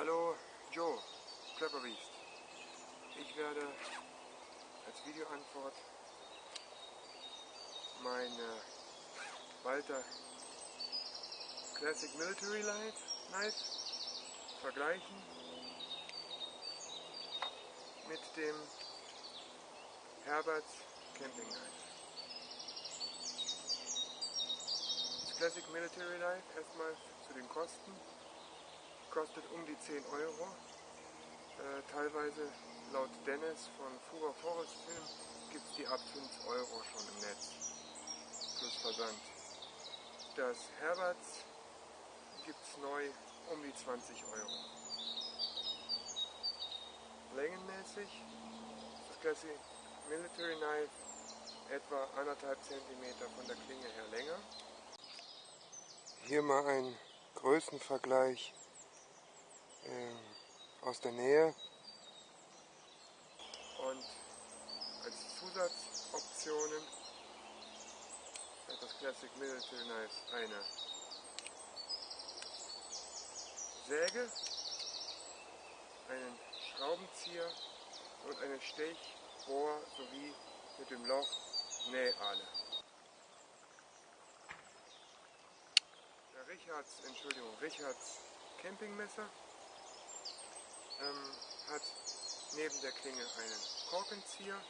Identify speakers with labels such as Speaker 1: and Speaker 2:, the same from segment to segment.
Speaker 1: Hallo Joe, Clever Beast. Ich werde als Videoantwort meine Walter Classic Military Knife vergleichen mit dem Herberts Camping Knife. Das Classic Military Light erstmal zu den Kosten kostet um die 10 Euro. Äh, teilweise laut Dennis von Fura Forest Film gibt es die ab 5 Euro schon im Netz. Plus Versand. Das Herberts gibt es neu um die 20 Euro. Längenmäßig das Classic Military Knife etwa anderthalb Zentimeter von der Klinge her länger. Hier mal ein Größenvergleich äh, aus der Nähe. Und als Zusatzoptionen hat das Classic Military Knife eine Säge, einen Schraubenzieher und eine Stechbohr sowie mit dem Loch Nähahle. Richards, Entschuldigung, Richards Campingmesser ähm, hat neben der Klinge einen Korkenzieher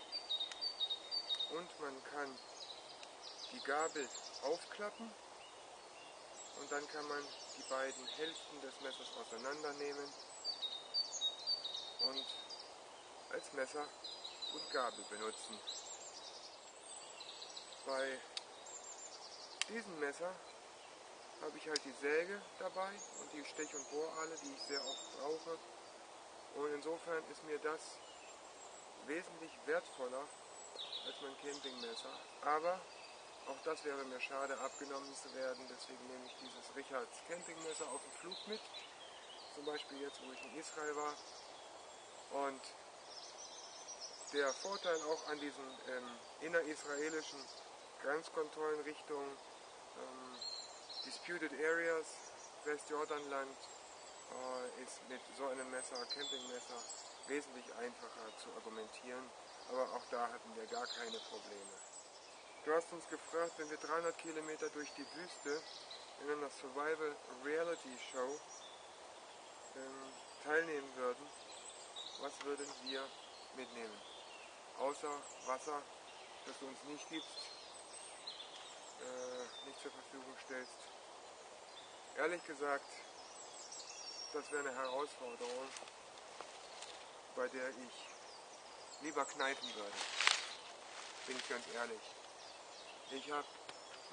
Speaker 1: und man kann die Gabel aufklappen und dann kann man die beiden Hälften des Messers auseinandernehmen und als Messer und Gabel benutzen. Bei diesem Messer habe ich halt die Säge dabei und die Stech- und Bohralle, die ich sehr oft brauche. Und insofern ist mir das wesentlich wertvoller als mein Campingmesser. Aber auch das wäre mir schade, abgenommen zu werden. Deswegen nehme ich dieses Richards Campingmesser auf dem Flug mit. Zum Beispiel jetzt, wo ich in Israel war. Und der Vorteil auch an diesen ähm, innerisraelischen Grenzkontrollen Richtung ähm, Disputed Areas, Westjordanland, äh, ist mit so einem Messer, Campingmesser, wesentlich einfacher zu argumentieren. Aber auch da hatten wir gar keine Probleme. Du hast uns gefragt, wenn wir 300 Kilometer durch die Wüste in einer Survival Reality Show ähm, teilnehmen würden, was würden wir mitnehmen? Außer Wasser, das du uns nicht gibst, äh, nicht zur Verfügung stellst. Ehrlich gesagt, das wäre eine Herausforderung, bei der ich lieber kneifen würde. Bin ich ganz ehrlich. Ich habe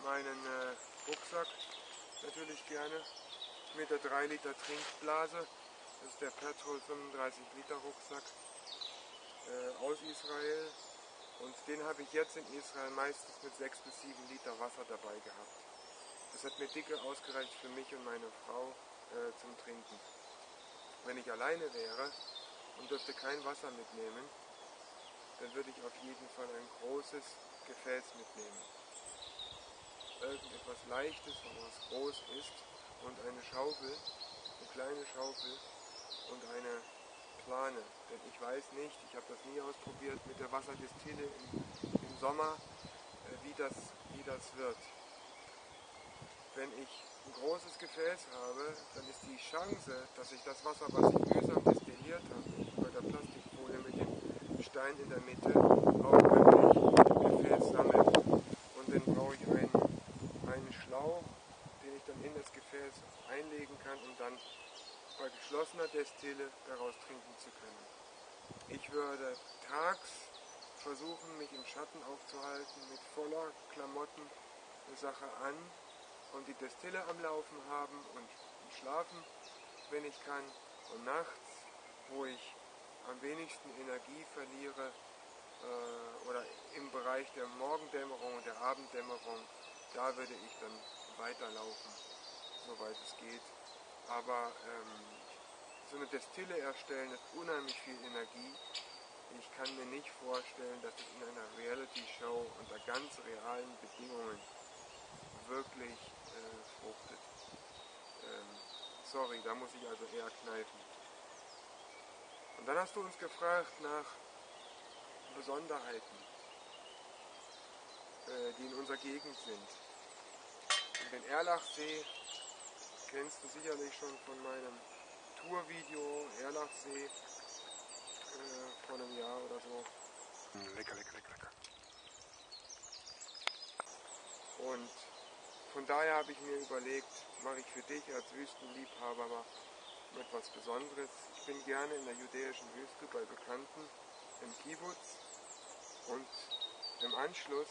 Speaker 1: meinen äh, Rucksack natürlich gerne mit der 3 Liter Trinkblase. Das ist der Petrol 35 Liter Rucksack äh, aus Israel. Und den habe ich jetzt in Israel meistens mit 6 bis 7 Liter Wasser dabei gehabt. Das hat mir dicke ausgereicht für mich und meine Frau äh, zum Trinken. Wenn ich alleine wäre und dürfte kein Wasser mitnehmen, dann würde ich auf jeden Fall ein großes Gefäß mitnehmen. Irgendetwas Leichtes, was groß ist und eine Schaufel, eine kleine Schaufel und eine Plane. Denn ich weiß nicht, ich habe das nie ausprobiert mit der Wasserdestille im, im Sommer, äh, wie, das, wie das wird. Wenn ich ein großes Gefäß habe, dann ist die Chance, dass ich das Wasser, was ich mühsam destilliert habe, bei der Plastikfolie mit dem Stein in der Mitte, auch wirklich im Gefäß sammelt. Und dann brauche ich einen, einen Schlauch, den ich dann in das Gefäß einlegen kann, um dann bei geschlossener Destille daraus trinken zu können. Ich würde tags versuchen, mich im Schatten aufzuhalten, mit voller Klamotten eine Sache an und die Destille am Laufen haben und schlafen, wenn ich kann. Und nachts, wo ich am wenigsten Energie verliere, äh, oder im Bereich der Morgendämmerung und der Abenddämmerung, da würde ich dann weiterlaufen, soweit es geht. Aber ähm, so eine Destille erstellen ist unheimlich viel Energie. Ich kann mir nicht vorstellen, dass es in einer Reality-Show unter ganz realen Bedingungen wirklich äh, fruchtet. Ähm, sorry, da muss ich also eher kneifen. Und dann hast du uns gefragt nach Besonderheiten, äh, die in unserer Gegend sind. Und den Erlachsee kennst du sicherlich schon von meinem Tourvideo Erlachsee äh, vor einem Jahr oder so.
Speaker 2: Lecker, lecker, lecker, lecker.
Speaker 1: Und von daher habe ich mir überlegt, mache ich für dich als Wüstenliebhaber mal etwas Besonderes. Ich bin gerne in der judäischen Wüste bei Bekannten im Kibbutz und im Anschluss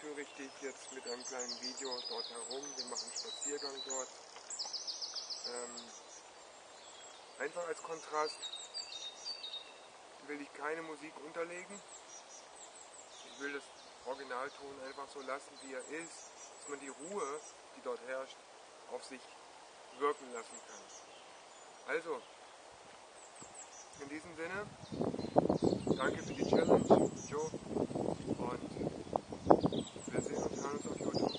Speaker 1: führe ich dich jetzt mit einem kleinen Video dort herum. Wir machen einen Spaziergang dort. Ähm, einfach als Kontrast will ich keine Musik unterlegen. Ich will das Originalton einfach so lassen, wie er ist, dass man die Ruhe, die dort herrscht, auf sich wirken lassen kann. Also, in diesem Sinne, danke für die Challenge, Joe, und wir sehen uns, hören uns auf YouTube.